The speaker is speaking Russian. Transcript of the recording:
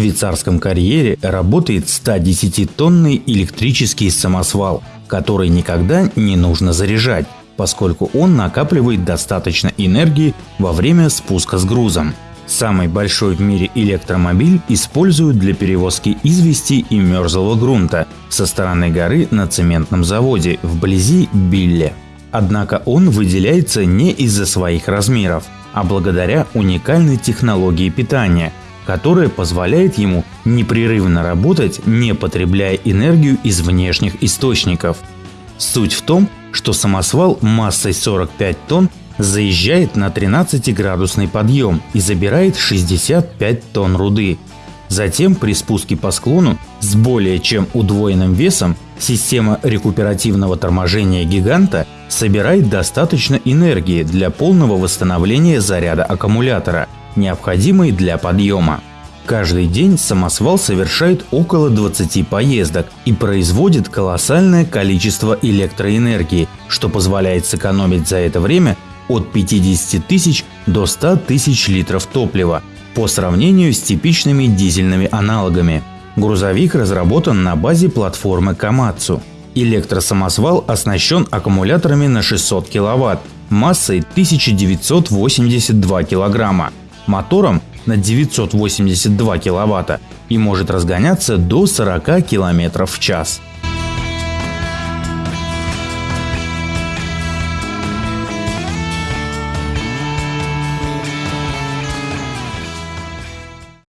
швейцарском карьере работает 110-тонный электрический самосвал, который никогда не нужно заряжать, поскольку он накапливает достаточно энергии во время спуска с грузом. Самый большой в мире электромобиль используют для перевозки извести и мерзлого грунта со стороны горы на цементном заводе вблизи Билле. Однако он выделяется не из-за своих размеров, а благодаря уникальной технологии питания, которая позволяет ему непрерывно работать, не потребляя энергию из внешних источников. Суть в том, что самосвал массой 45 тонн заезжает на 13-градусный подъем и забирает 65 тонн руды. Затем при спуске по склону с более чем удвоенным весом система рекуперативного торможения гиганта собирает достаточно энергии для полного восстановления заряда аккумулятора, необходимой для подъема. Каждый день самосвал совершает около 20 поездок и производит колоссальное количество электроэнергии, что позволяет сэкономить за это время от 50 тысяч до 100 тысяч литров топлива по сравнению с типичными дизельными аналогами. Грузовик разработан на базе платформы Камацу. Электросамосвал оснащен аккумуляторами на 600 кВт массой 1982 кг, мотором на 982 кВт и может разгоняться до 40 км в час.